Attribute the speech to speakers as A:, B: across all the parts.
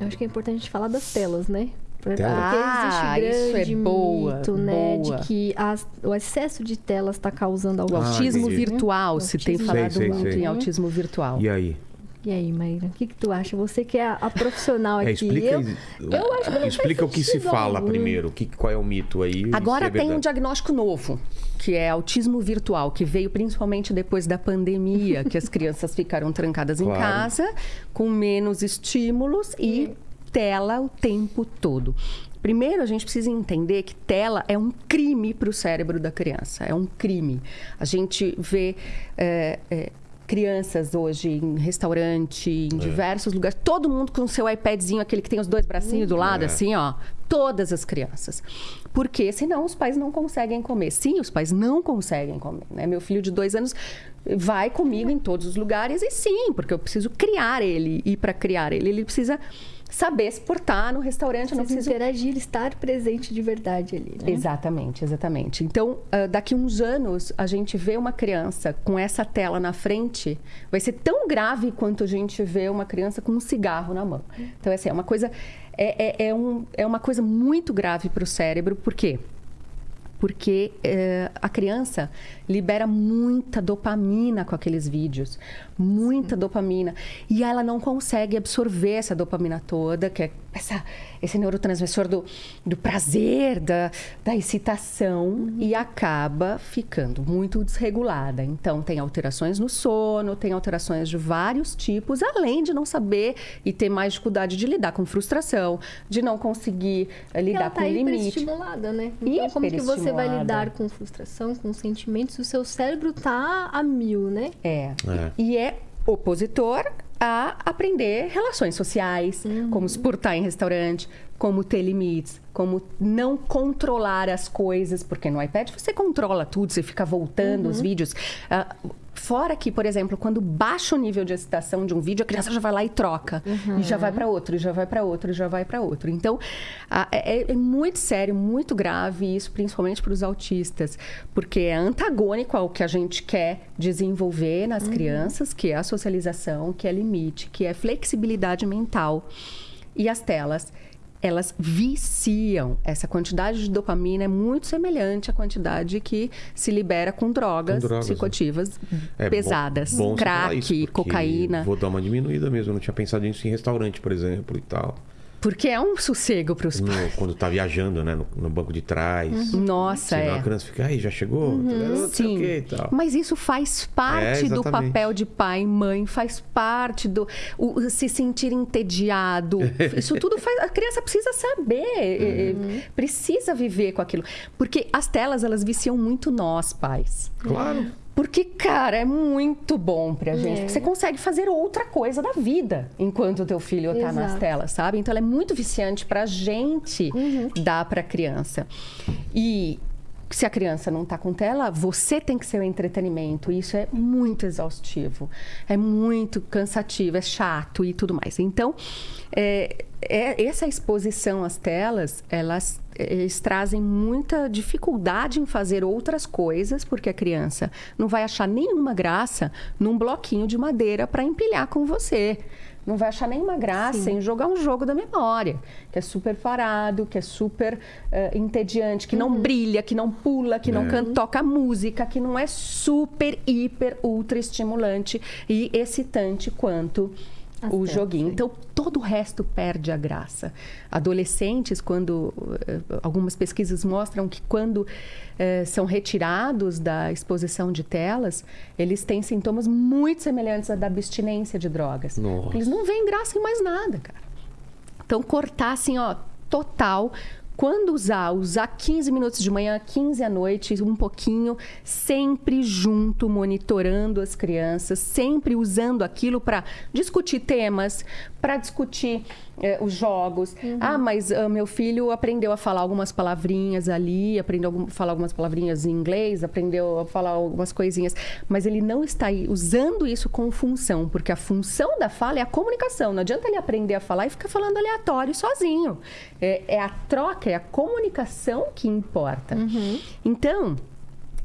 A: Eu acho que é importante a gente falar das telas, né? Porque
B: Tela?
A: existe
B: Ah,
A: grande
B: isso é boa,
A: mito, né?
B: boa.
A: De que as- o excesso de telas está causando
C: Ah,
B: autismo
C: entendi.
B: virtual, se tem
A: Autismo.
B: falado
C: Sei, sei,
B: muito
C: sei.
B: em autismo virtual.
C: E aí?
A: E aí, Maíra, o que, que tu acha? Você que é a, a profissional
C: É,
A: aqui.
C: explica
A: eu, eu acho que
C: explica o que se fala
A: algum.
C: primeiro. O que, qual é o mito aí? e
B: Agora
C: é
B: tem um diagnóstico novo, que é autismo virtual, que veio principalmente depois da pandemia, que as crianças ficaram trancadas em
C: Claro.
B: casa, com menos estímulos e tela o tempo todo. Primeiro, a gente precisa entender que tela é um crime para o cérebro da criança. É um crime. A gente vê é, é, crianças hoje em restaurante,
C: É.
B: em diversos lugares, todo mundo com seu iPadzinho, aquele que tem os dois bracinhos do lado,
C: É.
B: assim, ó. Todas as crianças. Porque senão os pais não conseguem comer. Sim, os pais não conseguem comer. Né? Meu filho de dois anos vai comigo em todos os lugares e sim, porque eu preciso criar ele. E para criar ele, ele precisa saber se portar no restaurante. Eu não preciso
A: interagir, estar presente de verdade ali, né?
B: Exatamente, exatamente. Então, ah, daqui uns anos, a gente vê uma criança com essa tela na frente, vai ser tão grave quanto a gente vê uma criança com um cigarro na mão. Então, assim, é uma coisa, é, é, é um, é uma coisa muito grave para o cérebro, por quê? Porque eh, a criança libera muita dopamina com aqueles vídeos, muita dopamina. E ela não consegue absorver essa dopamina toda, que é essa, esse neurotransmissor do, do prazer, da, da excitação, e acaba ficando muito desregulada. Então, tem alterações no sono, tem alterações de vários tipos, além de não saber e ter mais dificuldade de lidar com frustração, de não conseguir eh, lidar
A: ela tá
B: com limite.
A: hiperestimulada, né? Então, como que você vai lidar com frustração, com sentimentos, se o seu cérebro tá a mil, né?
B: É.
C: É.
B: E é opositor a aprender relações sociais, como se portar em restaurante, como ter limites, como não controlar as coisas, porque no iPad você controla tudo, você fica voltando os vídeos. Ah, fora que, por exemplo, quando baixa o nível de excitação de um vídeo, a criança já vai lá e troca. E já vai para outro, e já vai para outro, e já vai para outro. Então, ah, é, é muito sério, muito grave isso, principalmente para os autistas, porque é antagônico ao que a gente quer desenvolver nas crianças, que é a socialização, que é limite, que é flexibilidade mental. E as telas, elas viciam. Essa quantidade de dopamina é muito semelhante à quantidade que se libera com drogas,
C: Com drogas, né?
B: psicoativas
C: É bom-
B: pesadas.
C: bom
B: crack,
C: isso,
B: cocaína.
C: Vou dar uma diminuída mesmo. Eu não tinha pensado nisso em restaurante, por exemplo, e tal.
B: Porque é um sossego para os pais.
C: quando tá viajando, né? No, no banco de trás.
B: Nossa,
C: Senão
B: é.
C: a criança fica, aí, já chegou? Não sei o
B: Sim,
C: quê
B: mas isso faz parte
C: É,
B: do papel de pai e mãe, faz parte do o, se sentir entediado. Isso tudo faz. A criança precisa saber, eh, precisa viver com aquilo. Porque as telas, elas viciam muito nós, pais.
C: Claro.
B: Porque, cara, é muito bom pra gente. Porque você consegue fazer outra coisa da vida enquanto o teu filho tá nas
A: Exato.
B: telas, sabe? Então, ela é muito viciante pra gente dar pra criança. E se a criança não tá com tela, você tem que ser o entretenimento. Isso é muito exaustivo. É muito cansativo, é chato e tudo mais. Então, é, é- essa exposição às telas, elas eles trazem muita dificuldade em fazer outras coisas, porque a criança não vai achar nenhuma graça num bloquinho de madeira para empilhar com você. Não vai achar nenhuma graça em jogar um jogo da memória, que é super parado, que é super eh, entediante, que não brilha, que não pula, que não
C: É.
B: canta, toca música, que não é super, hiper, ultra estimulante e excitante quanto
A: As
B: o joguinho.
A: sim.
B: Então, todo o resto perde a graça. Adolescentes, quando eh, algumas pesquisas mostram que quando eh, são retirados da exposição de telas, eles têm sintomas muito semelhantes à da abstinência de drogas.
C: Nossa.
B: Eles não veem graça em mais nada, cara. Então, cortar assim, ó, total. Quando usar, usar 15 minutos de manhã, 15 à noite, um pouquinho, sempre junto, monitorando as crianças, sempre usando aquilo para discutir temas, para discutir eh, os jogos. Ah, mas ah, meu filho aprendeu a falar algumas palavrinhas ali, aprendeu a falar algumas palavrinhas em inglês, aprendeu a falar algumas coisinhas, mas ele não está aí usando isso com função, porque a função da fala é a comunicação. Não adianta ele aprender a falar e ficar falando aleatório sozinho. É, é a troca, é a comunicação que importa. Então,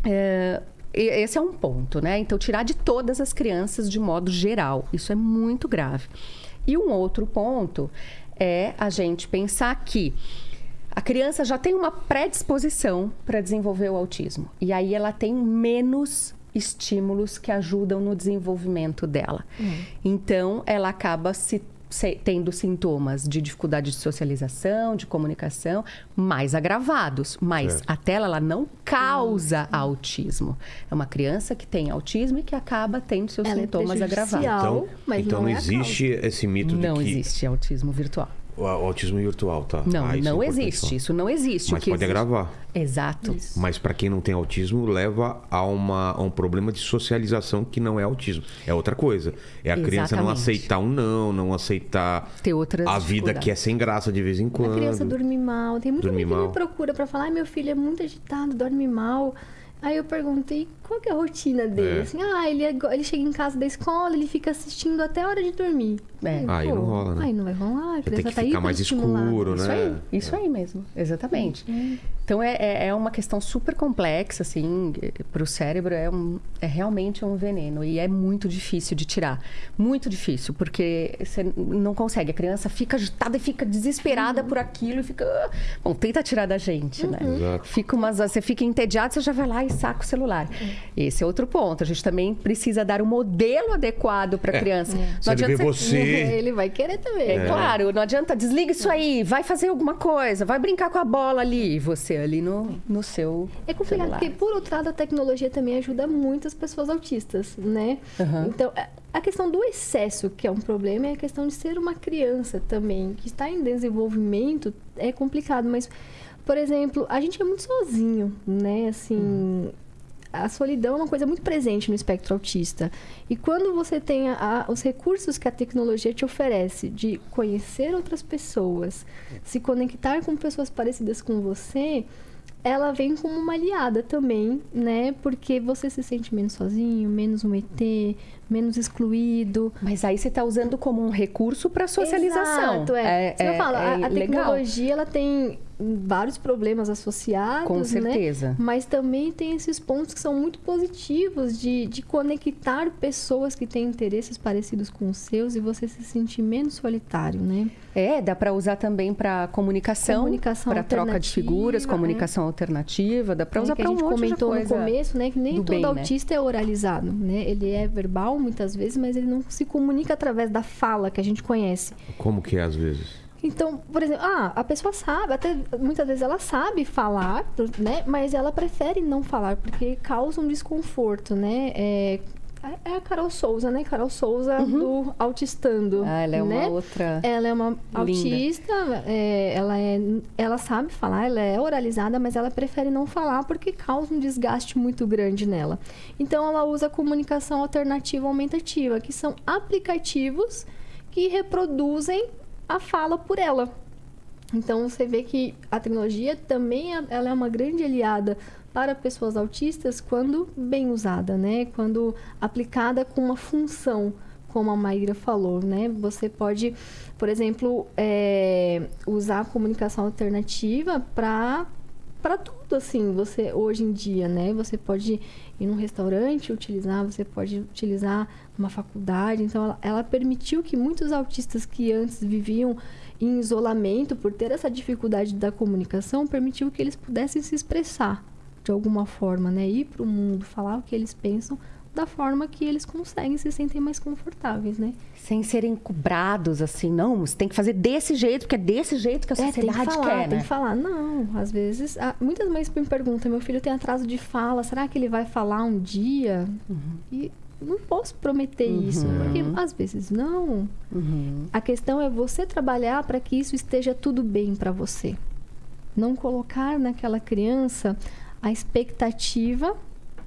B: é, esse é um ponto, né? Então, tirar de todas as crianças de modo geral. Isso é muito grave. E um outro ponto é a gente pensar que a criança já tem uma predisposição para desenvolver o autismo. E aí ela tem menos estímulos que ajudam no desenvolvimento dela. Então, ela acaba se- tendo sintomas de dificuldade de socialização, de comunicação, mais agravados. Mas
C: Certo.
B: a tela ela não causa autismo. É uma criança que tem autismo e que acaba tendo seus
A: Ela é
B: sintomas agravados.
A: prejudicial.
C: Então,
A: mas
C: então
A: não
C: não,
A: é
C: existe esse mito
B: Não
C: de que
B: existe autismo virtual.
C: O autismo virtual, tá?
B: Não,
C: Ah, isso é
B: não
C: importante
B: existe.
C: falar.
B: Isso não existe.
C: Mas
B: o que
C: pode
B: existe...
C: agravar.
B: Exato.
A: Isso.
C: Mas para quem não tem autismo, leva a, uma, a um problema de socialização que não é autismo. É outra coisa. É a criança não
B: Exatamente.
C: aceitar um não, não aceitar
B: Ter outras
C: a vida que é sem graça de vez em quando.
A: A criança dorme mal. Tem muita gente que me procura pra falar, ai, meu filho é muito agitado, dorme mal. Aí eu perguntei qual que é a rotina dele.
C: É.
A: Assim, ah, ele, é ele chega em casa da escola, ele fica assistindo até a hora de dormir.
B: É.
A: Aí,
C: Aí
A: pô,
C: não rola, né?
A: Aí não vai rolar, a
C: Tem
A: criança
C: que
A: tá
C: ficar mais escuro,
B: Isso
C: né?
B: aí, isso aí mesmo, exatamente. Então é, é, é uma questão super complexa, assim, para o cérebro é, um, é realmente um veneno e é muito difícil de tirar. Muito difícil, porque você não consegue. A criança fica agitada e fica desesperada por aquilo e fica. "Ah". Bom, tenta tirar da gente, né?
C: Exato.
B: Fica umas, você fica entediado, você já vai lá e saca o celular. Esse é outro ponto. A gente também precisa dar um modelo adequado para a criança.
C: Se ele vê você-
A: Ele vai querer também.
B: É, claro, não adianta, desliga isso aí, vai fazer alguma coisa, vai brincar com a bola ali, e você ali no, no seu
A: É complicado,
B: celular.
A: porque por outro lado a tecnologia também ajuda muito as pessoas autistas, né?
B: Aham.
A: Então, a- a questão do excesso, que é um problema, é a questão de ser uma criança também, que está em desenvolvimento, é complicado, mas, por exemplo, a gente é muito sozinho, né? Assim, a solidão é uma coisa muito presente no espectro autista. E quando você tem a- a- os recursos que a tecnologia te oferece de conhecer outras pessoas, se conectar com pessoas parecidas com você, ela vem como uma aliada também, né? Porque você se sente menos sozinho, menos um ET, menos excluído.
B: Mas aí você está usando como um recurso para socialização.
A: Exato, é. Isso que eu falo, a, a
B: legal.
A: tecnologia ela tem vários problemas associados,
B: Com
A: né?
B: certeza.
A: Mas também tem esses pontos que são muito positivos de, de conectar pessoas que têm interesses parecidos com os seus e você se sentir menos solitário, né?
B: É, dá para usar também para comunicação,
A: Comunicação
B: para troca de figuras,
A: alternativa,
B: comunicação alternativa, dá para
A: É,
B: usar para
A: a
B: um
A: gente
B: monte de
A: comentou
B: coisa.
A: no começo, né, que nem
B: do
A: todo
B: bem, né?
A: autista é oralizado, né? Ele é verbal muitas vezes, mas ele não se comunica através da fala que a gente conhece.
C: Como que é às vezes?
A: Então, por exemplo, ah, a pessoa sabe, até muitas vezes ela sabe falar, né? Mas ela prefere não falar porque causa um desconforto, né? É, é a Carol Souza, né? Carol Souza do Autistando.
B: Ah, ela é uma
A: né?
B: outra.
A: Ela é uma autista, é, ela, é, ela sabe falar, ela é oralizada, mas ela prefere não falar porque causa um desgaste muito grande nela. Então, ela usa comunicação alternativa aumentativa, que são aplicativos que reproduzem a fala por ela. Então, você vê que a tecnologia também é- ela é uma grande aliada para pessoas autistas quando bem usada, né? Quando aplicada com uma função, como a Maíra falou, né? Você pode, por exemplo, é, usar a comunicação alternativa para para tudo assim você hoje em dia né você pode ir num restaurante utilizar você pode utilizar numa faculdade então ela, ela permitiu que muitos autistas que antes viviam em isolamento por ter essa dificuldade da comunicação permitiu que eles pudessem se expressar de alguma forma né ir para o mundo falar o que eles pensam da forma que eles conseguem se sentem mais confortáveis né
B: Sem serem cobrados assim, não, você tem que fazer desse jeito, porque é desse jeito que a
A: É, tem
B: sociedade
A: que falar,
B: quer,
A: tem
B: né?
A: que falar. Não, às vezes... ah, muitas mães me perguntam, meu filho tem atraso de fala, será que ele vai falar um dia? E não posso prometer isso, porque às vezes não.
B: Uhum.
A: A questão é você trabalhar para que isso esteja tudo bem para você. Não colocar naquela criança a expectativa,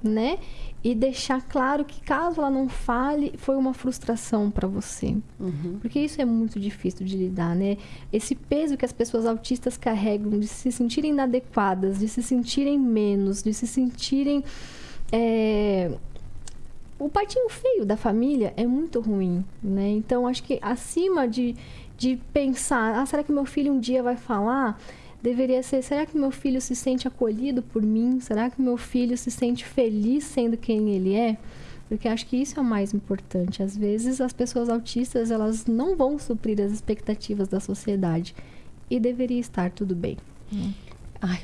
A: né? E deixar claro que caso ela não fale, foi uma frustração para você.
B: Uhum.
A: Porque isso é muito difícil de lidar, né? Esse peso que as pessoas autistas carregam de se sentirem inadequadas, de se sentirem menos, de se sentirem. é, O patinho feio da família é muito ruim, né? Então, acho que acima de, de pensar, ah, será que meu filho um dia vai falar? Deveria ser, será que meu filho se sente acolhido por mim? Será que meu filho se sente feliz sendo quem ele é? Porque acho que isso é o mais importante. Às vezes as pessoas autistas, elas não vão suprir as expectativas da sociedade e deveria estar tudo bem. Né?
B: Ai,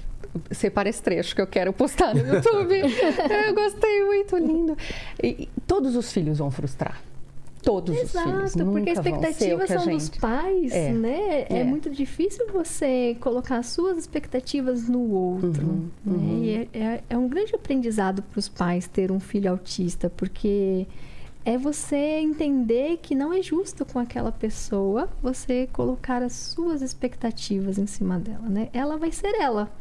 B: separa esse trecho que eu quero postar no YouTube. eu gostei, muito lindo. E, todos os filhos vão frustrar. Todos
A: Exato,
B: os filhos.
A: porque
B: Nunca
A: a
B: vão ser o
A: expectativa
B: que a
A: são dos
B: gente...
A: pais,
B: É,
A: né? É.
B: é.
A: muito difícil você colocar as suas expectativas no outro.
B: Uhum,
A: né?
B: uhum.
A: E é, é- é um grande aprendizado para os pais ter um filho autista, porque é você entender que não é justo com aquela pessoa você colocar as suas expectativas em cima dela, né? Ela vai ser ela.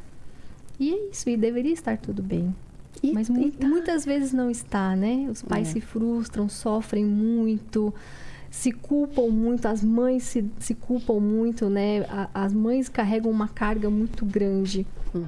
A: E é isso, e deveria estar tudo bem.
B: E-
A: Mas
B: e
A: mu-
B: tá.
A: muitas vezes não está, né? Os pais
B: É.
A: se frustram, sofrem muito, se culpam muito, as mães se, se culpam muito, né? A- as mães carregam uma carga muito grande.
B: Hum.